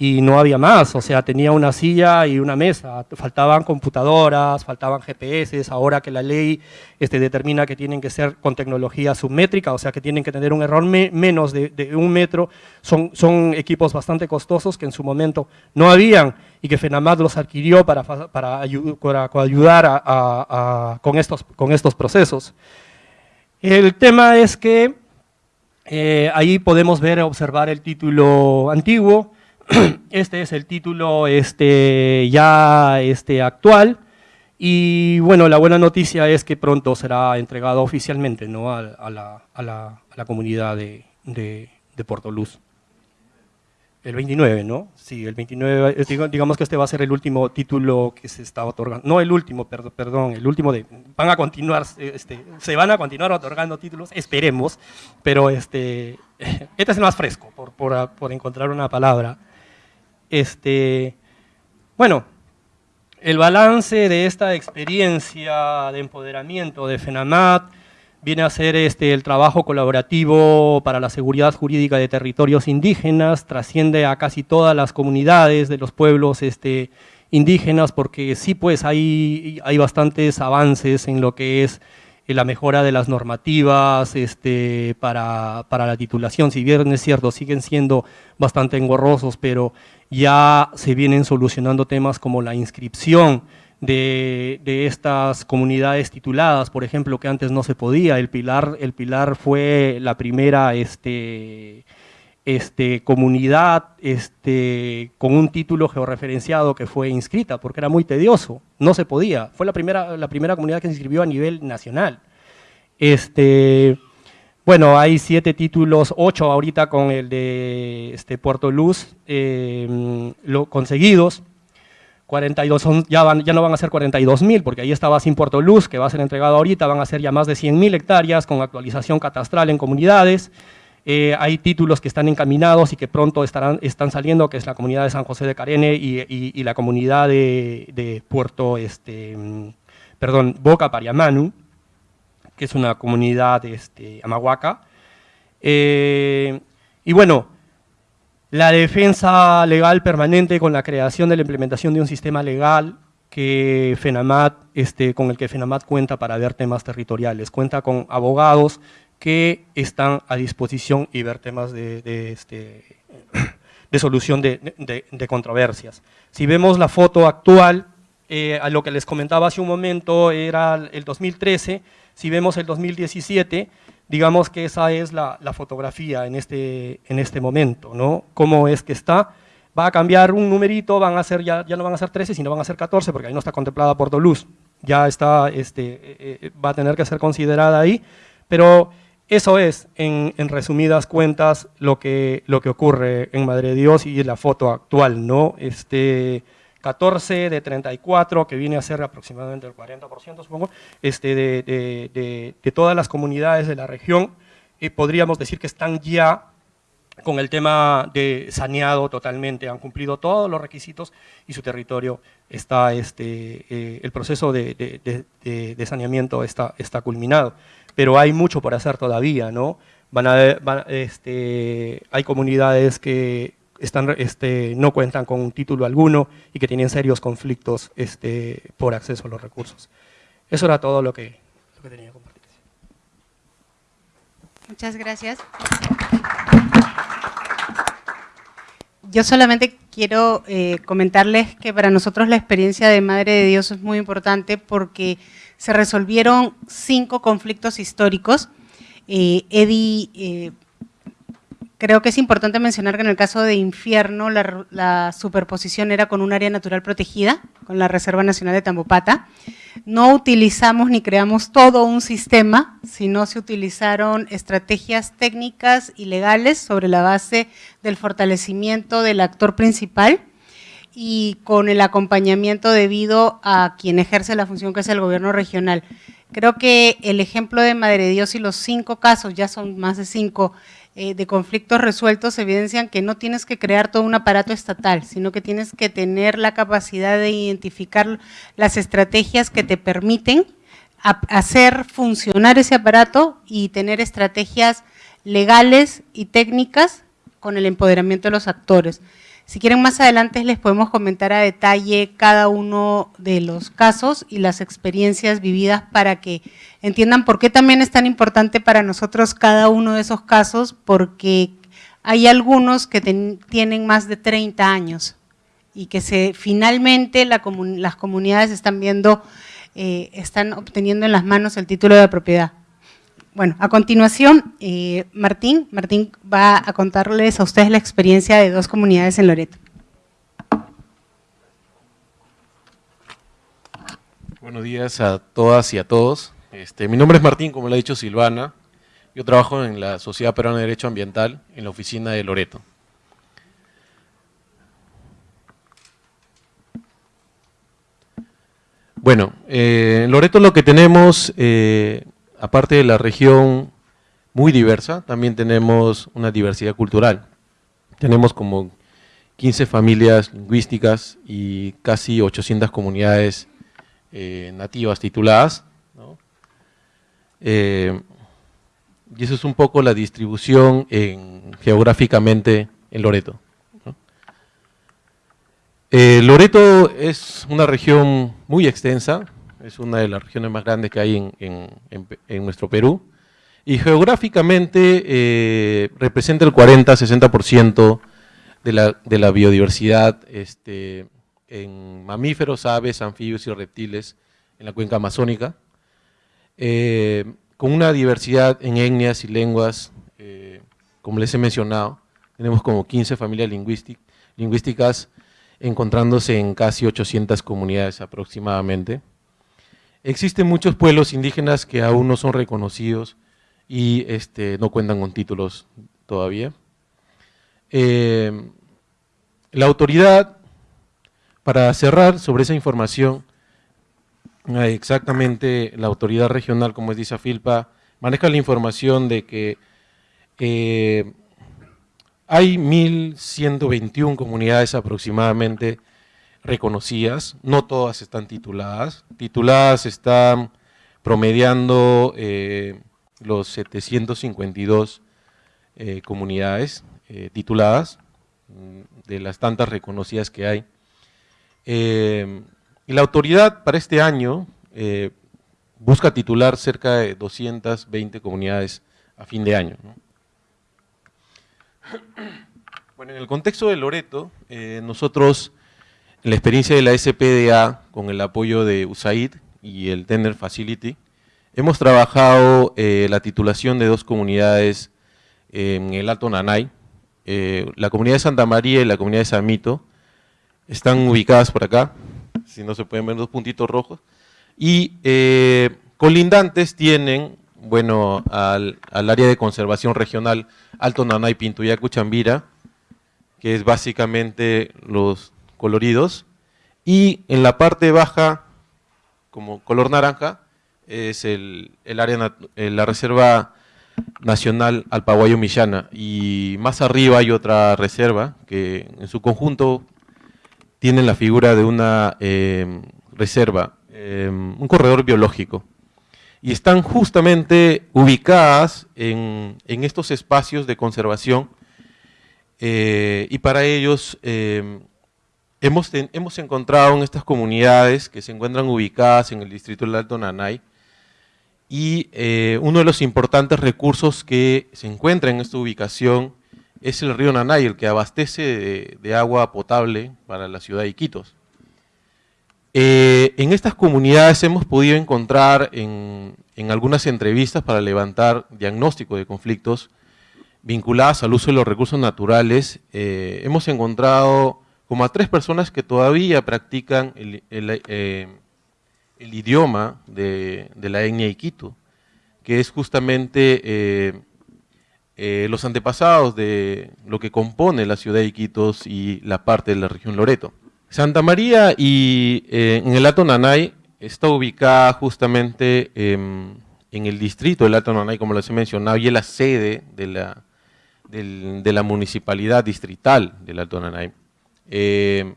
y no había más, o sea, tenía una silla y una mesa, faltaban computadoras, faltaban GPS, ahora que la ley este, determina que tienen que ser con tecnología submétrica, o sea, que tienen que tener un error menos de, un metro, son, son equipos bastante costosos que en su momento no habían y que FENAMAD los adquirió para, para, ayudar con, estos, con estos procesos. El tema es que eh, ahí podemos ver, observar el título antiguo, este es el título este, ya este, actual, y bueno, la buena noticia es que pronto será entregado oficialmente ¿no? a, la, a, la, a la, comunidad de, de, de Puerto Luz. El 29, ¿no? Sí, el 29, eh, digamos que este va a ser el último título que se está otorgando, no el último, perdón, perdón el último de, van a continuar, este, se van a continuar otorgando títulos, esperemos, pero este, este es el más fresco, por, por, por encontrar una palabra. Este, bueno, el balance de esta experiencia de empoderamiento de FENAMAT, viene a ser este, el trabajo colaborativo para la seguridad jurídica de territorios indígenas, trasciende a casi todas las comunidades de los pueblos este, indígenas, porque sí pues hay, hay bastantes avances en lo que es la mejora de las normativas este, para, para la titulación, si bien es cierto, siguen siendo bastante engorrosos, pero ya se vienen solucionando temas como la inscripción, de, estas comunidades tituladas, por ejemplo, que antes no se podía. El Pilar, el Pilar fue la primera este, este, comunidad este, con un título georreferenciado que fue inscrita, porque era muy tedioso, no se podía. Fue la primera, la primera comunidad que se inscribió a nivel nacional. Este, bueno, hay siete títulos, ocho ahorita con el de este, Puerto Luz eh, lo, conseguidos. 42 son, ya, ya no van a ser 42 mil, porque ahí estaba sin Puerto Luz, que va a ser entregado ahorita, van a ser ya más de 100 mil hectáreas con actualización catastral en comunidades. Eh, hay títulos que están encaminados y que pronto estarán, están saliendo, que es la comunidad de San José de Carene y, la comunidad de, Puerto, este, perdón, Boca Pariamanu, que es una comunidad este, amahuaca. Eh, y bueno, la defensa legal permanente con la creación de la implementación de un sistema legal que FENAMAT, este, con el que FENAMAT cuenta para ver temas territoriales, cuenta con abogados que están a disposición y ver temas de, este, de solución de, controversias. Si vemos la foto actual, eh, a lo que les comentaba hace un momento era el 2013, si vemos el 2017, digamos que esa es la, fotografía en este, en este momento, ¿no? Cómo es que está, va a cambiar un numerito, van a ser, ya, ya no van a ser 13, sino van a ser 14, porque ahí no está contemplada por Toulouse, ya está, este, eh, eh, va a tener que ser considerada ahí, pero eso es, en, resumidas cuentas, lo que, lo que ocurre en Madre de Dios y la foto actual, ¿no? Este, 14 de 34, que viene a ser aproximadamente el 40%, supongo, este, de, de, todas las comunidades de la región, podríamos decir que están ya con el tema de saneado totalmente, han cumplido todos los requisitos y su territorio está, este, eh, el proceso de, saneamiento está, está culminado pero hay mucho por hacer todavía, ¿no? Van a, este, hay comunidades que están, este, no cuentan con un título alguno y que tienen serios conflictos este, por acceso a los recursos. Eso era todo lo que, tenía que compartir. Muchas gracias. Yo solamente quiero eh, comentarles que para nosotros la experiencia de Madre de Dios es muy importante porque se resolvieron cinco conflictos históricos. Eh, eh, creo que es importante mencionar que en el caso de Infierno la, superposición era con un área natural protegida, con la Reserva Nacional de Tambopata. No utilizamos ni creamos todo un sistema, sino se utilizaron estrategias técnicas y legales sobre la base del fortalecimiento del actor principal y con el acompañamiento debido a quien ejerce la función que es el gobierno regional. Creo que el ejemplo de Madre Dios y los cinco casos, ya son más de cinco, eh, de conflictos resueltos evidencian que no tienes que crear todo un aparato estatal, sino que tienes que tener la capacidad de identificar las estrategias que te permiten hacer funcionar ese aparato y tener estrategias legales y técnicas con el empoderamiento de los actores. Si quieren más adelante les podemos comentar a detalle cada uno de los casos y las experiencias vividas para que entiendan por qué también es tan importante para nosotros cada uno de esos casos, porque hay algunos que tienen más de 30 años y que se, finalmente las comunidades están viendo, eh, están obteniendo en las manos el título de propiedad. Bueno, a continuación, eh, Martín, Martín va a contarles a ustedes la experiencia de dos comunidades en Loreto. Buenos días a todas y a todos. Este, mi nombre es Martín, como le ha dicho Silvana. Yo trabajo en la Sociedad Peruana de Derecho Ambiental, en la oficina de Loreto. Bueno, eh, en Loreto lo que tenemos eh, aparte de la región muy diversa, también tenemos una diversidad cultural. Tenemos como 15 familias lingüísticas y casi 800 comunidades eh, nativas tituladas. Eh, y eso es un poco la distribución geográficamente en Loreto. Eh, Loreto es una región muy extensa, es una de las regiones más grandes que hay en, nuestro Perú, y geográficamente eh, representa el 40-60% de la, de la, biodiversidad este, en mamíferos, aves, anfibios y reptiles en la cuenca amazónica, eh, con una diversidad en etnias y lenguas, eh, como les he mencionado, tenemos como 15 familias lingüísticas encontrándose en casi 800 comunidades aproximadamente. Existen muchos pueblos indígenas que aún no son reconocidos y este, no cuentan con títulos todavía. Eh, la autoridad, para cerrar sobre esa información, eh, exactamente la autoridad regional, como es dice Filpa, maneja la información de que eh, hay 1.121 comunidades aproximadamente reconocidas, no todas están tituladas. Tituladas están promediando eh, los 752 eh, comunidades eh, tituladas, mm, de las tantas reconocidas que hay. Y la autoridad para este año eh, busca titular cerca de 220 comunidades a fin de año. Bueno, en el contexto de Loreto, eh, nosotros, en la experiencia de la SPDA, con el apoyo de USAID y el Tender Facility, hemos trabajado eh, la titulación de dos comunidades en el Alto Nanay, eh, la comunidad de Santa María y la comunidad de San Mito, están ubicadas por acá, si no se pueden ver dos puntitos rojos, y colindantes tienen, bueno, al, al, área de conservación regional Alto Nanay, Pintuyacu, Chambira, que es básicamente los coloridos, y en la parte baja, como color naranja, es el, área, la reserva nacional Alpaguayo-Millana, y más arriba hay otra reserva que en su conjunto tiene la figura de una em, reserva, em, un corredor biológico, y están justamente ubicadas en, en estos espacios de conservación eh, y para ellos eh, hemos, hemos encontrado en estas comunidades que se encuentran ubicadas en el distrito del Alto Nanay y eh, uno de los importantes recursos que se encuentra en esta ubicación es el río Nanay, el que abastece de, agua potable para la ciudad de Iquitos. en estas comunidades hemos podido encontrar en, en algunas entrevistas para levantar diagnóstico de conflictos vinculadas al uso de los recursos naturales, eh, hemos encontrado como a tres personas que todavía practican el, eh, idioma de, la etnia Iquitu, que es justamente eh, los antepasados de lo que compone la ciudad de Iquitos y la parte de la región Loreto. Santa María y en el Alto Nanay está ubicada justamente en el distrito del Alto Nanay, como les he mencionado, y es la sede de la municipalidad distrital del Alto Nanay. Eh,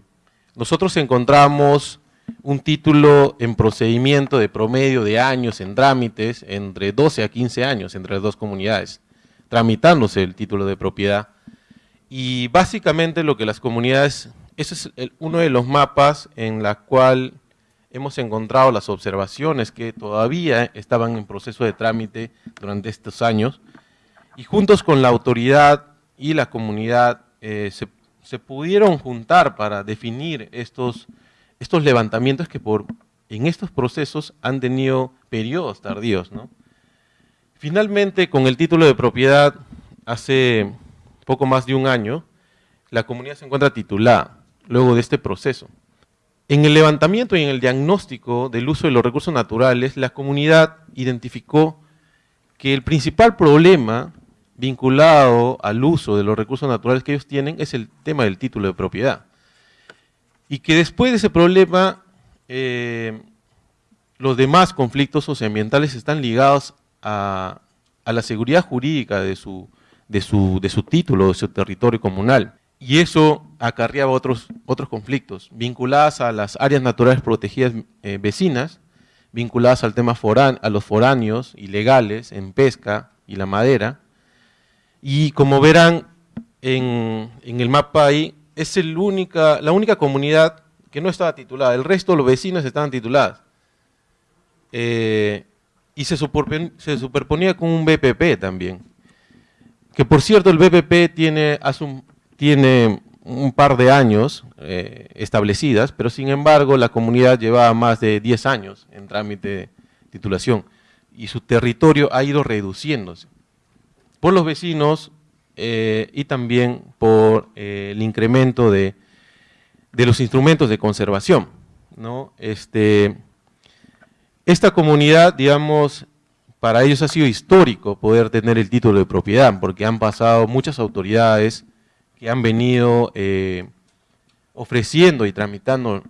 nosotros encontramos un título en procedimiento de promedio de años en trámites, entre 12 a 15 años entre las dos comunidades, tramitándose el título de propiedad. Y básicamente lo que las comunidades, ese es uno de los mapas en la cual hemos encontrado las observaciones que todavía estaban en proceso de trámite durante estos años, y juntos con la autoridad y la comunidad eh, se, pudieron juntar para definir estos, estos levantamientos que por, en estos procesos han tenido periodos tardíos. Finalmente, con el título de propiedad, hace poco más de un año, la comunidad se encuentra titulada, luego de este proceso. En el levantamiento y en el diagnóstico del uso de los recursos naturales, la comunidad identificó que el principal problema vinculado al uso de los recursos naturales que ellos tienen es el tema del título de propiedad. Y que después de ese problema, eh, los demás conflictos socioambientales están ligados a, la seguridad jurídica de su, título, de su territorio comunal. Y eso acarreaba otros, conflictos, vinculadas a las áreas naturales protegidas eh, vecinas, vinculadas al tema forán, a los foráneos ilegales en pesca y la madera, y como verán en, el mapa ahí, es el única, la única comunidad que no estaba titulada. El resto, los vecinos estaban titulados. Eh, y se, se, superponía con un BPP también. Que por cierto, el BPP tiene, un, tiene un par de años eh, establecidas, pero sin embargo la comunidad llevaba más de 10 años en trámite de titulación y su territorio ha ido reduciéndose por los vecinos eh, y también por eh, el incremento de, los instrumentos de conservación. ¿no? Este, esta comunidad, digamos, para ellos ha sido histórico poder tener el título de propiedad, porque han pasado muchas autoridades que han venido eh, ofreciendo y tramitando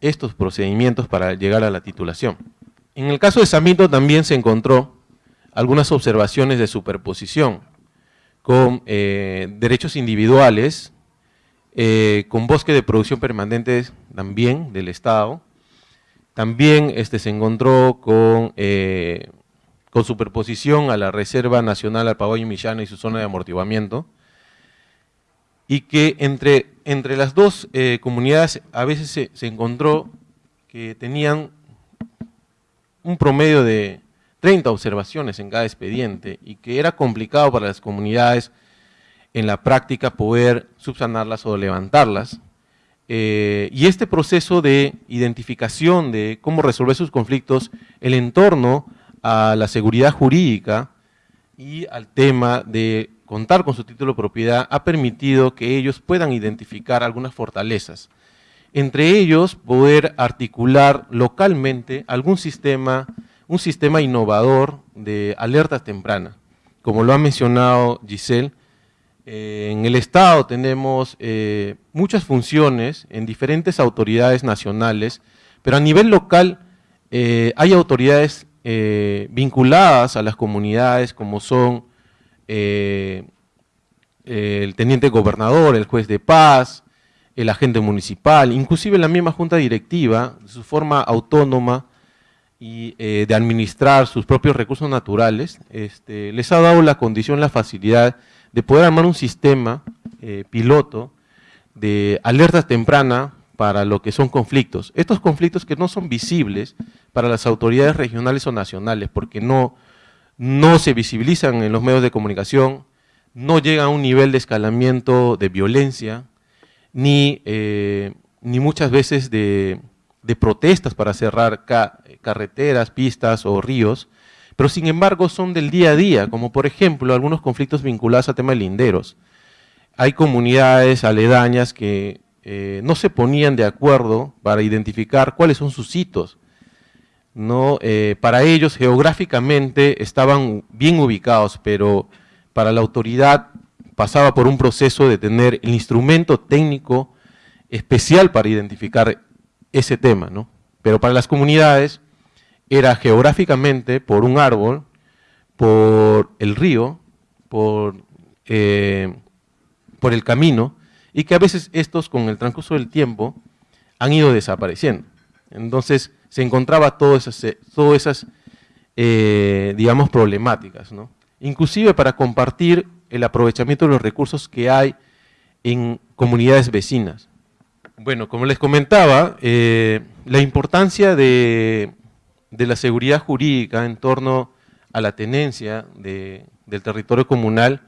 estos procedimientos para llegar a la titulación. En el caso de Samito también se encontró algunas observaciones de superposición con eh, derechos individuales, eh, con bosque de producción permanente también del Estado. También este, se encontró con, eh, con superposición a la Reserva Nacional Alpagoy y Millana y su zona de amortiguamiento. Y que entre, entre las dos comunidades a veces se, se encontró que tenían un promedio de 30 observaciones en cada expediente y que era complicado para las comunidades en la práctica poder subsanarlas o levantarlas. Eh, y este proceso de identificación de cómo resolver sus conflictos, el entorno a la seguridad jurídica y al tema de contar con su título de propiedad ha permitido que ellos puedan identificar algunas fortalezas. Entre ellos, poder articular localmente algún sistema, un sistema innovador de alerta temprana. Como lo ha mencionado Giselle, eh, en el Estado tenemos eh, muchas funciones en diferentes autoridades nacionales, pero a nivel local eh, hay autoridades vinculadas a las comunidades como son el teniente gobernador, el juez de paz, el agente municipal, inclusive la misma junta directiva, su forma autónoma y de administrar sus propios recursos naturales, este, les ha dado la condición, la facilidad de poder armar un sistema eh, piloto de alerta temprana para lo que son conflictos. Estos conflictos que no son visibles para las autoridades regionales o nacionales, porque no, no se visibilizan en los medios de comunicación, no llegan a un nivel de escalamiento de violencia, ni, eh, ni muchas veces de, protestas para cerrar carreteras, pistas o ríos, pero sin embargo son del día a día, como por ejemplo algunos conflictos vinculados al tema de linderos. Hay comunidades aledañas que eh, no se ponían de acuerdo para identificar cuáles son sus hitos. ¿no? Eh, para ellos geográficamente estaban bien ubicados, pero para la autoridad pasaba por un proceso de tener el instrumento técnico especial para identificar ese tema. ¿no? Pero para las comunidades era geográficamente por un árbol, por el río, por, eh, por el camino, y que a veces estos con el transcurso del tiempo han ido desapareciendo. Entonces se encontraba todas esas, todas esas eh, digamos, problemáticas. ¿no? Inclusive para compartir el aprovechamiento de los recursos que hay en comunidades vecinas. Bueno, como les comentaba, eh, la importancia de la seguridad jurídica en torno a la tenencia del territorio comunal,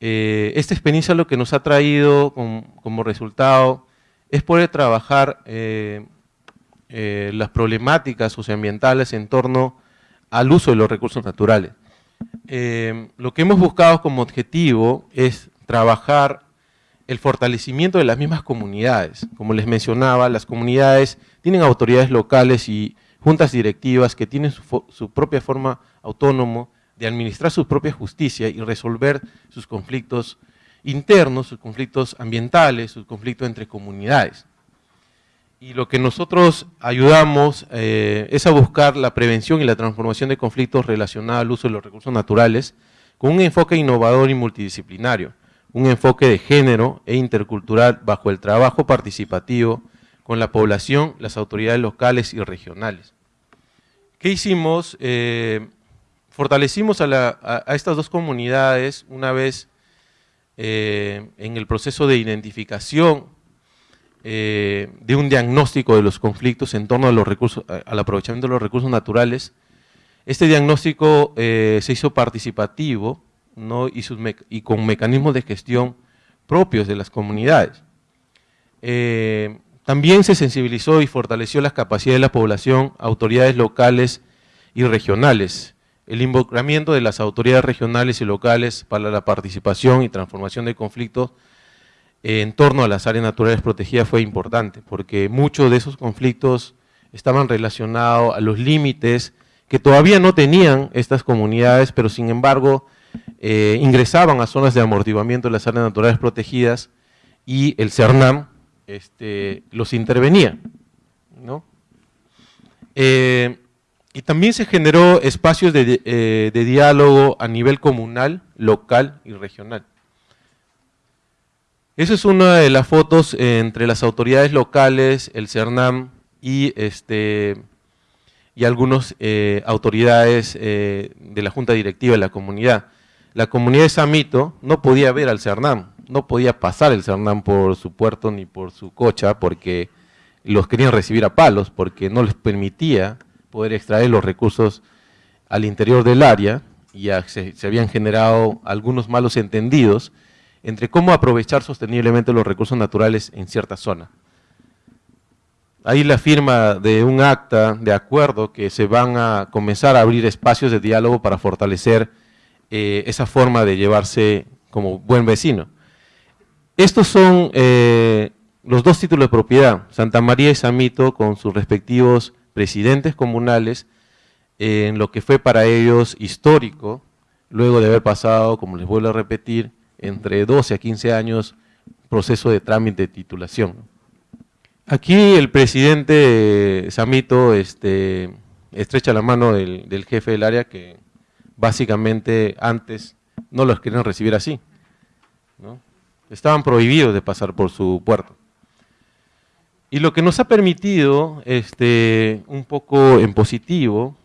eh, esta experiencia lo que nos ha traído como resultado es poder trabajar eh, eh, las problemáticas socioambientales en torno al uso de los recursos naturales. lo que hemos buscado como objetivo es trabajar el fortalecimiento de las mismas comunidades. Como les mencionaba, las comunidades tienen autoridades locales y juntas directivas que tienen su, propia forma autónoma de administrar su propia justicia y resolver sus conflictos internos, sus conflictos ambientales, sus conflictos entre comunidades. Y lo que nosotros ayudamos eh, es a buscar la prevención y la transformación de conflictos relacionados al uso de los recursos naturales con un enfoque innovador y multidisciplinario, un enfoque de género e intercultural bajo el trabajo participativo con la población, las autoridades locales y regionales. ¿Qué hicimos? Eh, fortalecimos a, estas dos comunidades una vez eh, en el proceso de identificación eh, de un diagnóstico de los conflictos en torno a los recursos, al aprovechamiento de los recursos naturales. Este diagnóstico se hizo participativo ¿no? y, con mecanismos de gestión propios de las comunidades. También se sensibilizó y fortaleció las capacidades de la población, autoridades locales y regionales. El involucramiento de las autoridades regionales y locales para la participación y transformación de conflictos en torno a las áreas naturales protegidas fue importante, porque muchos de esos conflictos estaban relacionados a los límites que todavía no tenían estas comunidades, pero sin embargo eh, ingresaban a zonas de amortiguamiento de las áreas naturales protegidas y el CERNAM este, los intervenía. Eh, y también se generó espacios eh, de, diálogo a nivel comunal, local y regional. Esa es una de las fotos entre las autoridades locales, el CERNAM y, este, algunas autoridades de la junta directiva de la comunidad. La comunidad de Samito no podía ver al CERNAM, no podía pasar el Cernam por su puerto ni por su cocha porque los querían recibir a palos porque no les permitía poder extraer los recursos al interior del área y se, se habían generado algunos malos entendidos entre cómo aprovechar sosteniblemente los recursos naturales en cierta zona. Hay la firma de un acta de acuerdo que se van a comenzar a abrir espacios de diálogo para fortalecer eh, esa forma de llevarse como buen vecino. Estos son eh, los dos títulos de propiedad, Santa María y Samito con sus respectivos presidentes comunales, en lo que fue para ellos histórico, luego de haber pasado, como les vuelvo a repetir, entre 12 a 15 años proceso de trámite de titulación. Aquí el presidente Samito este, estrecha la mano del, jefe del área que básicamente antes no los querían recibir así. Estaban prohibidos de pasar por su puerto. Y lo que nos ha permitido, este, un poco en positivo,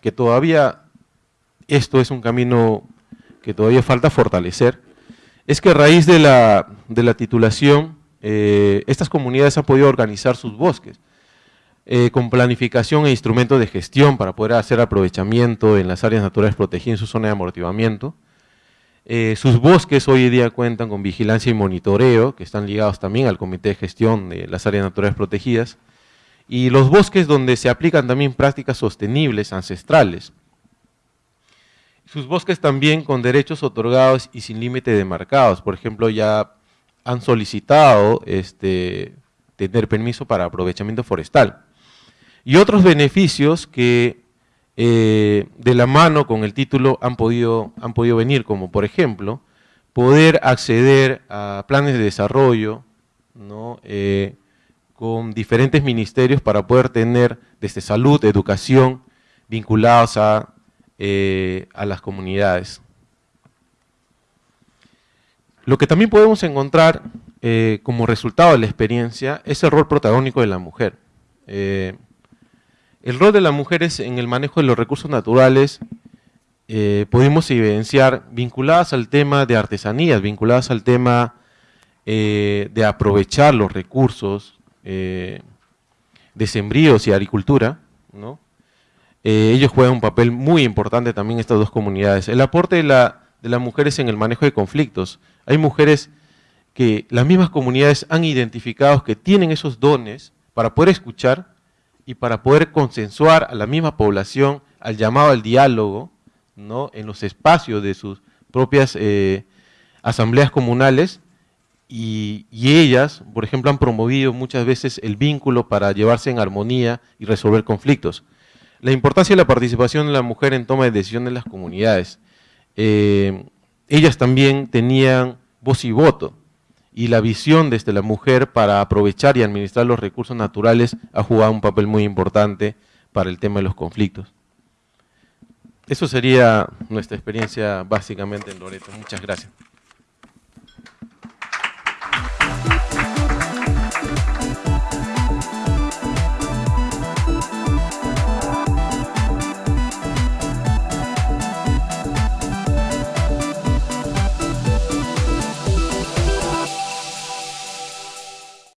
que todavía esto es un camino que todavía falta fortalecer, es que a raíz de la, titulación, eh, estas comunidades han podido organizar sus bosques eh, con planificación e instrumentos de gestión para poder hacer aprovechamiento en las áreas naturales protegidas en su zona de amortiguamiento. Eh, sus bosques hoy en día cuentan con vigilancia y monitoreo, que están ligados también al Comité de Gestión de las Áreas Naturales Protegidas, y los bosques donde se aplican también prácticas sostenibles ancestrales, sus bosques también con derechos otorgados y sin límite demarcados. Por ejemplo, ya han solicitado este, tener permiso para aprovechamiento forestal. Y otros beneficios que eh, de la mano con el título han podido, han podido venir, como por ejemplo, poder acceder a planes de desarrollo. Eh, con diferentes ministerios para poder tener desde salud, educación, vinculados a eh, a las comunidades. Lo que también podemos encontrar como resultado de la experiencia es el rol protagónico de la mujer. El rol de las mujeres en el manejo de los recursos naturales pudimos evidenciar vinculadas al tema de artesanías, vinculadas al tema de aprovechar los recursos de sembríos y agricultura, ¿no? Eh, ellos juegan un papel muy importante también estas dos comunidades. El aporte de, las mujeres en el manejo de conflictos. Hay mujeres que las mismas comunidades han identificado que tienen esos dones para poder escuchar y para poder consensuar a la misma población al llamado al diálogo ¿no? en los espacios de sus propias eh, asambleas comunales y, ellas, por ejemplo, han promovido muchas veces el vínculo para llevarse en armonía y resolver conflictos. La importancia de la participación de la mujer en toma de decisiones en las comunidades. Eh, ellas también tenían voz y voto, y la visión desde la mujer para aprovechar y administrar los recursos naturales ha jugado un papel muy importante para el tema de los conflictos. Eso sería nuestra experiencia básicamente en Loreto. Muchas gracias.